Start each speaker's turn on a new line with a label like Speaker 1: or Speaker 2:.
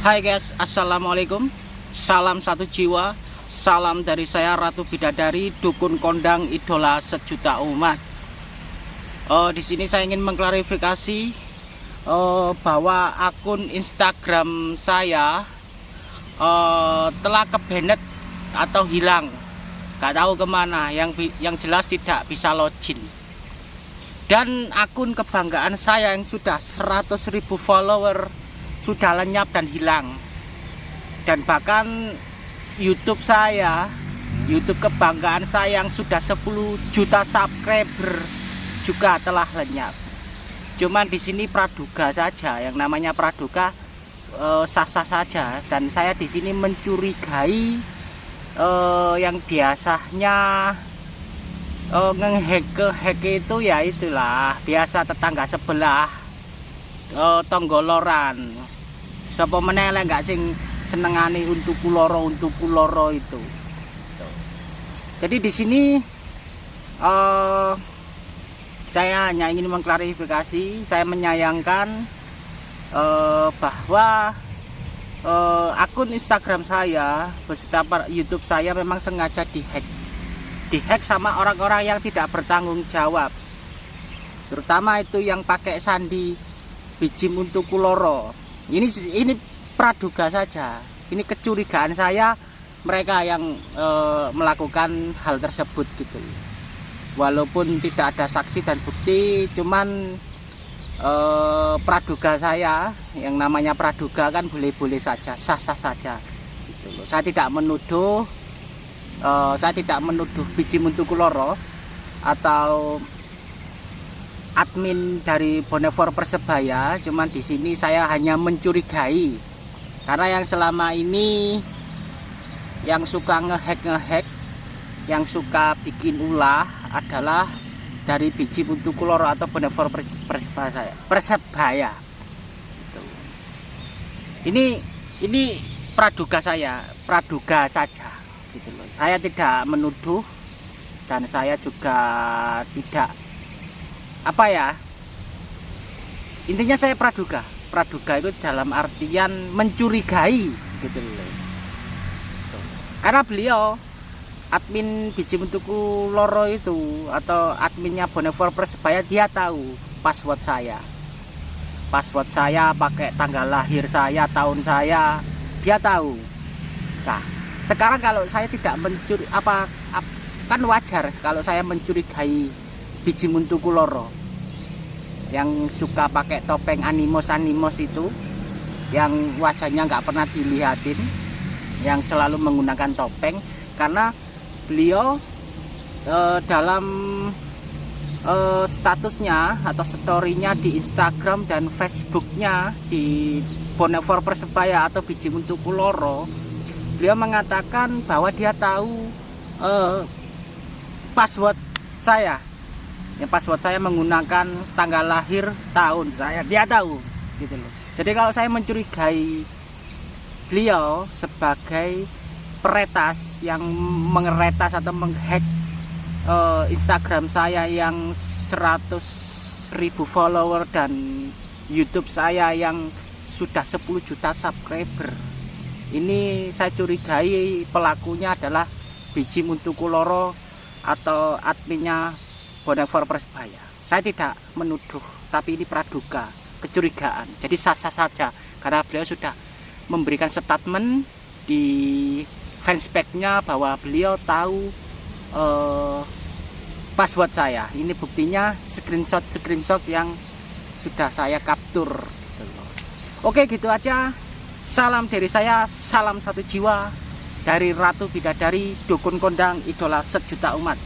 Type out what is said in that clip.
Speaker 1: Hai guys, Assalamualaikum. Salam satu jiwa. Salam dari saya Ratu Bidadari Dukun kondang idola sejuta umat. Uh, Di sini saya ingin mengklarifikasi uh, Bahwa akun Instagram saya uh, Telah kebenet atau hilang. Gak tahu ke mana. Yang, yang jelas tidak bisa login. Dan akun kebanggaan saya yang sudah 100.000 follower sudah lenyap dan hilang. Dan bahkan YouTube saya YouTube kebanggaan saya yang sudah 10 juta subscriber juga telah lenyap. Cuman di sini praduga saja yang namanya praduga eh, sah-sah saja. Dan saya di sini mencurigai eh, yang biasanya eh, ngehack ke hack itu ya itulah biasa tetangga sebelah eh, tonggoloran sapa meneh gak sing senengane untuk kuloro untuk kuloro itu. Jadi di sini uh, saya hanya ingin mengklarifikasi saya menyayangkan uh, bahwa uh, akun Instagram saya beserta YouTube saya memang sengaja dihack. Dihack sama orang-orang yang tidak bertanggung jawab. Terutama itu yang pakai sandi biji untuk kuloro. Ini ini praduga saja. Ini kecurigaan saya mereka yang e, melakukan hal tersebut gitu. Walaupun tidak ada saksi dan bukti cuman e, praduga saya yang namanya praduga kan boleh-boleh saja sah-sah saja gitu saya tidak menuduh e, saya tidak menuduh biji muntukuloro atau admin dari Bonefor Persebaya, cuman di sini saya hanya mencurigai karena yang selama ini yang suka ngehack ngehack, yang suka bikin ulah adalah dari biji untuk kuloro atau Bonefor Persebaya. Persebaya. Gitu. Ini ini praduga saya, praduga saja gitu loh. Saya tidak menuduh dan saya juga tidak apa ya? Intinya saya praduga. Praduga itu dalam artian mencurigai gitu loh. Karena beliau admin biji bentukku loro itu atau adminnya Bonefor Persebaya dia tahu password saya. Password saya pakai tanggal lahir saya tahun saya dia tahu. Nah sekarang kalau saya tidak mencuri apa, apa kan wajar kalau saya mencurigai biji muntuku loro yang suka pakai topeng animos animos itu yang wajahnya nggak pernah dilihatin yang selalu menggunakan topeng karena beliau e, dalam e, statusnya atau storynya di Instagram dan Facebooknya di Bonefor Persebaya atau biji muntuku loro beliau mengatakan bahwa dia tahu e, password saya yang password saya menggunakan tanggal lahir tahun saya. Dia tahu gitu loh. Jadi kalau saya mencurigai beliau sebagai peretas yang mengeretas atau menghack uh, Instagram saya yang 100 ribu follower dan YouTube saya yang sudah 10 juta subscriber. Ini saya curigai pelakunya adalah biji muntukuloro atau adminnya Bonefor Persebaya. Saya tidak menuduh, tapi ini praduga, kecurigaan. Jadi sah-sah saja karena beliau sudah memberikan statement di fanspage-nya bahwa beliau tahu uh, password saya. Ini buktinya screenshot-screenshot yang sudah saya kaptur. Gitu Oke, gitu aja. Salam dari saya, salam satu jiwa dari Ratu Bidadari, Dukun Kondang, Idola Sejuta Umat.